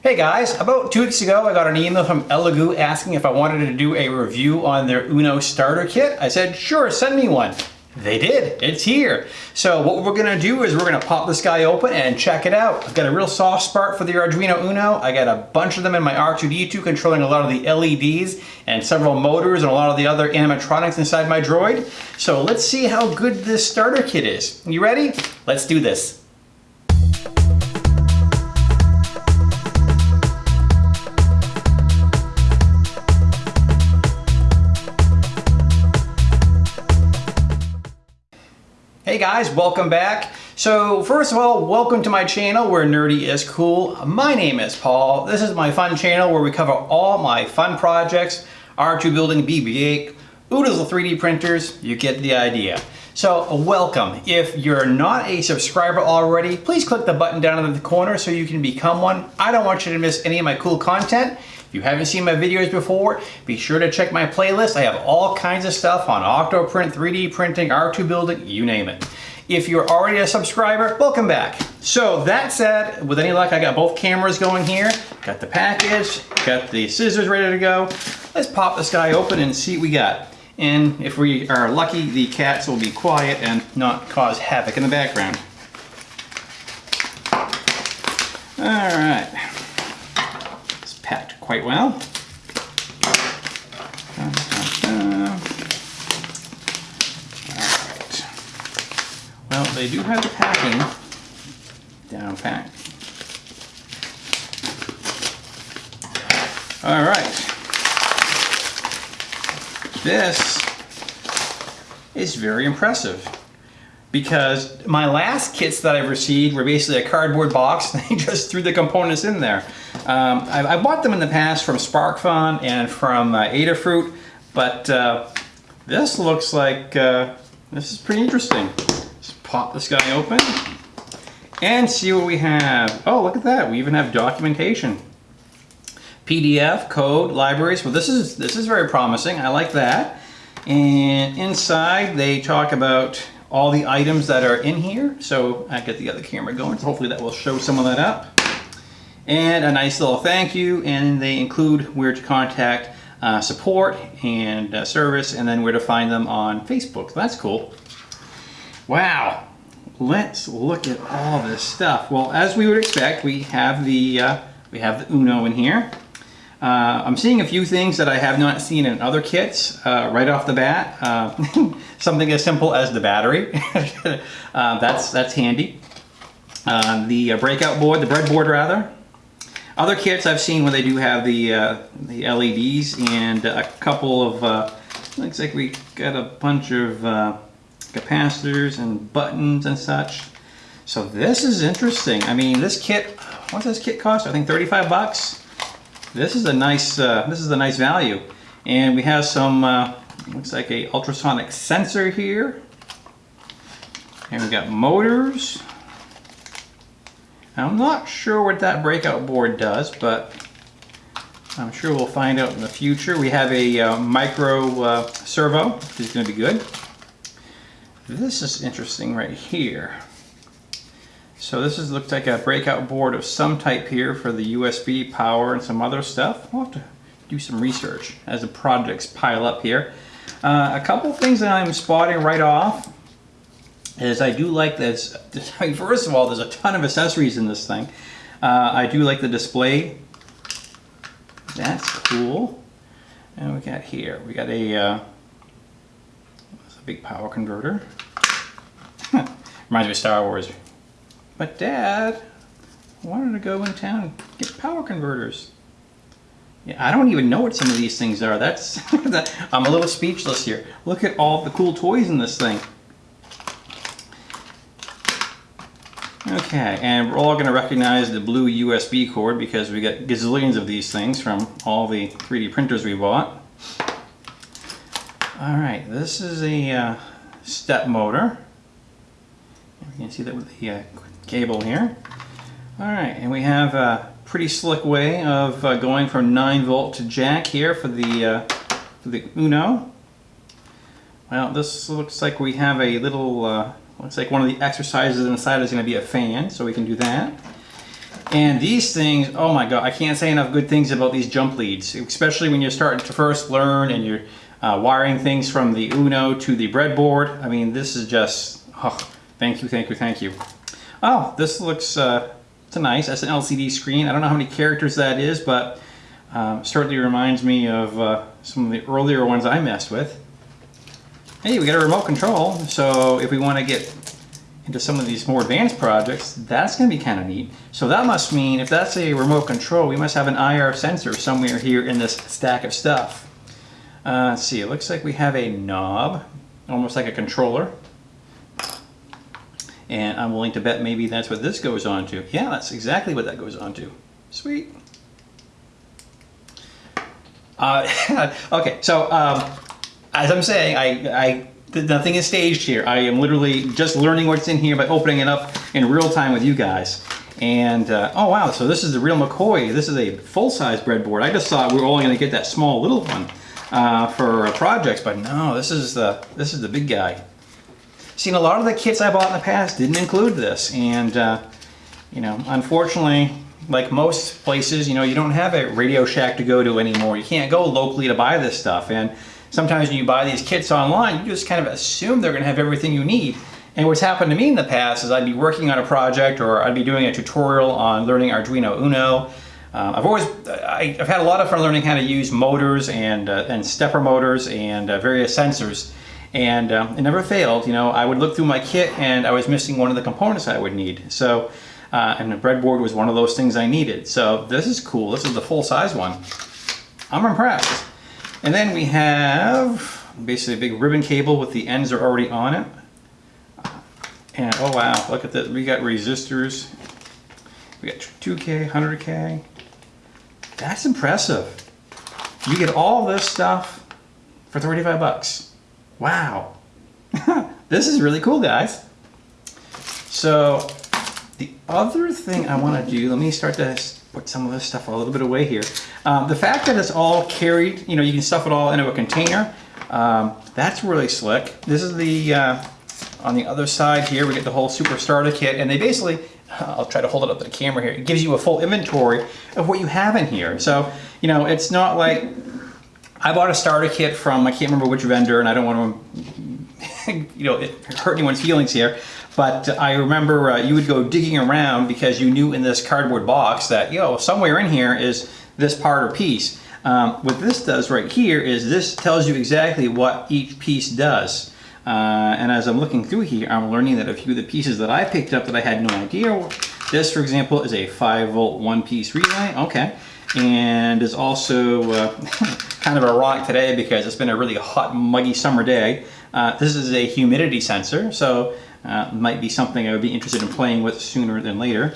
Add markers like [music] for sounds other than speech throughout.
Hey guys, about two weeks ago I got an email from Elegoo asking if I wanted to do a review on their Uno starter kit. I said, sure, send me one. They did, it's here. So what we're gonna do is we're gonna pop this guy open and check it out. I've got a real soft spot for the Arduino Uno. I got a bunch of them in my R2-D2 controlling a lot of the LEDs and several motors and a lot of the other animatronics inside my droid. So let's see how good this starter kit is. You ready? Let's do this. Hey guys, welcome back. So first of all, welcome to my channel where nerdy is cool. My name is Paul. This is my fun channel where we cover all my fun projects, R2 building BB-8, oodles of 3D printers, you get the idea. So welcome. If you're not a subscriber already, please click the button down in the corner so you can become one. I don't want you to miss any of my cool content. If you haven't seen my videos before, be sure to check my playlist. I have all kinds of stuff on Octoprint, 3D printing, R2 building, you name it. If you're already a subscriber, welcome back. So that said, with any luck, I got both cameras going here, got the package, got the scissors ready to go. Let's pop this guy open and see what we got. And if we are lucky, the cats will be quiet and not cause havoc in the background. All right quite well. Alright. Well, they do have the packing down packed. Alright. This is very impressive because my last kits that I've received were basically a cardboard box and they [laughs] just threw the components in there. Um, I, I, bought them in the past from SparkFun and from uh, Adafruit, but uh, this looks like, uh, this is pretty interesting. Let's pop this guy open and see what we have. Oh, look at that. We even have documentation. PDF, code, libraries. Well, this is, this is very promising. I like that. And inside they talk about all the items that are in here. So I get the other camera going. So hopefully that will show some of that up. And a nice little thank you. And they include where to contact uh, support and uh, service and then where to find them on Facebook. That's cool. Wow. Let's look at all this stuff. Well, as we would expect, we have the uh, we have the Uno in here. Uh, I'm seeing a few things that I have not seen in other kits uh, right off the bat. Uh, [laughs] something as simple as the battery. [laughs] Uh, that's, that's handy. Uh, the uh, breakout board, the breadboard rather. Other kits I've seen where they do have the, the LEDs and a couple of, looks like we got a bunch of capacitors and buttons and such. So this is interesting. I mean, this kit, what's this kit cost? I think 35 bucks. This is a nice, uh, this is a nice value. And we have some, uh, looks like a ultrasonic sensor here. And we got motors. I'm not sure what that breakout board does, but I'm sure we'll find out in the future. We have a uh, micro uh, servo, which is going to be good. This is interesting right here. So this is looks like a breakout board of some type here for the USB power and some other stuff. We'll have to do some research as the projects pile up here. Uh, a couple things that I'm spotting right off is I do like this. [laughs] First of all, there's a ton of accessories in this thing. Uh, I do like the display. That's cool. And we got here, we got a, uh, a big power converter. [laughs] Reminds me of Star Wars. But Dad wanted to go in town and get power converters. Yeah, I don't even know what some of these things are. That's [laughs] I'm a little speechless here. Look at all the cool toys in this thing. Okay, and we're all going to recognize the blue USB cord because we got gazillions of these things from all the 3D printers we bought. Alright, this is a uh, step motor. You can see that with the uh, cable here. All right, and we have a pretty slick way of uh, going from 9 volt to jack here for the, uh, for the Uno. Well, this looks like we have a little, uh, looks like one of the exercises inside is going to be a fan, so we can do that. And these things, oh my God, I can't say enough good things about these jump leads, especially when you're starting to first learn and you're uh, wiring things from the Uno to the breadboard. I mean, this is just, oh, thank you, thank you, thank you. Oh, this looks, uh, it's nice, that's an LCD screen. I don't know how many characters that is, but um, certainly reminds me of uh, some of the earlier ones I messed with. Hey, we got a remote control, so if we want to get into some of these more advanced projects, that's going to be kind of neat. So that must mean if that's a remote control, we must have an IR sensor somewhere here in this stack of stuff. Uh, let's see, it looks like we have a knob, almost like a controller. And I'm willing to bet maybe that's what this goes on to. Yeah, that's exactly what that goes on to. Sweet. Uh, [laughs] okay, so um, as I'm saying, I, I nothing is staged here. I am literally just learning what's in here by opening it up in real time with you guys. And, uh, oh wow, so this is the real McCoy. This is a full-size breadboard. I just thought we were only gonna get that small little one uh, for projects, but no, this is the, this is the big guy. Seen a lot of the kits I bought in the past didn't include this, and, uh, you know, unfortunately, like most places, you know, you don't have a Radio Shack to go to anymore. You can't go locally to buy this stuff, and sometimes when you buy these kits online, you just kind of assume they're going to have everything you need. And what's happened to me in the past is I'd be working on a project or I'd be doing a tutorial on learning Arduino Uno. Um, I've always, I, have had a lot of fun learning how to use motors and, uh, and stepper motors and uh, various sensors. And um, it never failed, you know, I would look through my kit and I was missing one of the components I would need. So, uh, and the breadboard was one of those things I needed. So this is cool. This is the full size one. I'm impressed. And then we have basically a big ribbon cable with the ends are already on it. And oh wow, look at this. We got resistors. We got 2K, 100K. That's impressive. You get all this stuff for 35 bucks. Wow. [laughs] this is really cool, guys. So the other thing I want to do, let me start to put some of this stuff a little bit away here. Um, the fact that it's all carried, you know, you can stuff it all into a container, um, that's really slick. This is the, uh, on the other side here, we get the whole Super Starter Kit, and they basically, [laughs] I'll try to hold it up to the camera here, it gives you a full inventory of what you have in here. So, you know, it's not like, I bought a starter kit from, I can't remember which vendor, and I don't want to, [laughs] you know, hurt anyone's feelings here, but I remember uh, you would go digging around because you knew in this cardboard box that, know, somewhere in here is this part or piece. Um, what this does right here is this tells you exactly what each piece does. Uh, and as I'm looking through here, I'm learning that a few of the pieces that I picked up that I had no idea. This, for example, is a 5 volt one piece relay. Okay. And is also uh, [laughs] kind of ironic today because it's been a really hot, muggy summer day. Uh, this is a humidity sensor. So uh, might be something I would be interested in playing with sooner than later.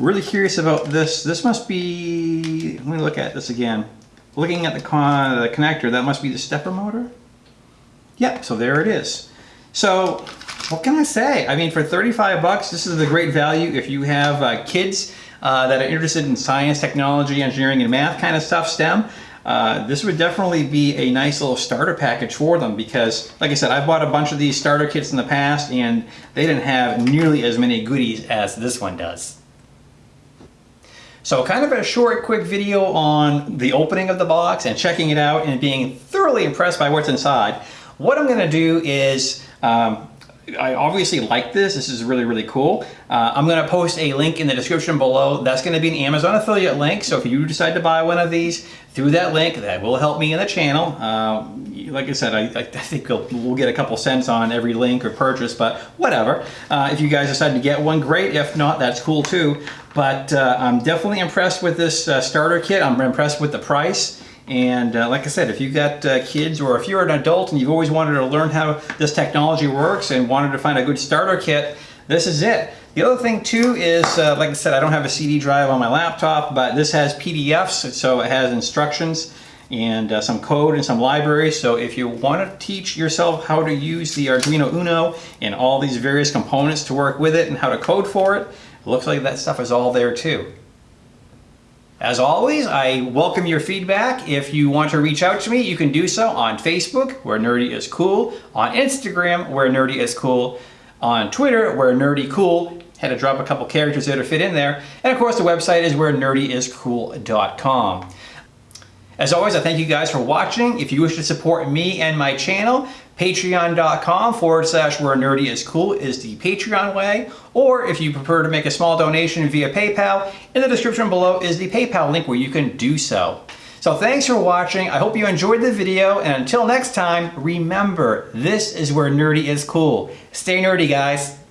Really curious about this. This must be, let me look at this again. Looking at the, con the connector, that must be the stepper motor? Yep, so there it is. So what can I say? I mean, for 35 bucks, this is a great value if you have uh, kids uh, that are interested in science, technology, engineering, and math kind of stuff, STEM. Uh, this would definitely be a nice little starter package for them because, like I said, I've bought a bunch of these starter kits in the past and they didn't have nearly as many goodies as this one does. So kind of a short, quick video on the opening of the box and checking it out and being thoroughly impressed by what's inside. What I'm going to do is um, I obviously like this. This is really, really cool. Uh, I'm going to post a link in the description below. That's going to be an Amazon affiliate link. So if you decide to buy one of these through that link, that will help me in the channel. Uh, like I said, I, I think we'll, get a couple cents on every link or purchase, but whatever. Uh, if you guys decide to get one, great. If not, that's cool too. But uh, I'm definitely impressed with this uh, starter kit. I'm impressed with the price. And uh, like I said, if you've got uh, kids or if you're an adult and you've always wanted to learn how this technology works and wanted to find a good starter kit, this is it. The other thing too is, uh, like I said, I don't have a CD drive on my laptop, but this has PDFs, so it has instructions and uh, some code and some libraries. So if you want to teach yourself how to use the Arduino Uno and all these various components to work with it and how to code for it, it looks like that stuff is all there too. As always, I welcome your feedback. If you want to reach out to me, you can do so on Facebook, where Nerdy is cool, on Instagram, where Nerdy is cool, on Twitter, where Nerdy cool. Had to drop a couple characters there to fit in there. And of course, the website is where nerdyiscool.com. As always, I thank you guys for watching. If you wish to support me and my channel, patreon.com forward slash where nerdy is cool is the Patreon way. Or if you prefer to make a small donation via PayPal, in the description below is the PayPal link where you can do so. So thanks for watching. I hope you enjoyed the video. And until next time, remember, this is where nerdy is cool. Stay nerdy, guys.